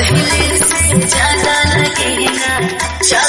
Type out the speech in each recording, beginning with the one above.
पहले से ज़्यादा लगेगा। जब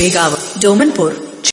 പേകാവ് ഡോമൻപൂർ.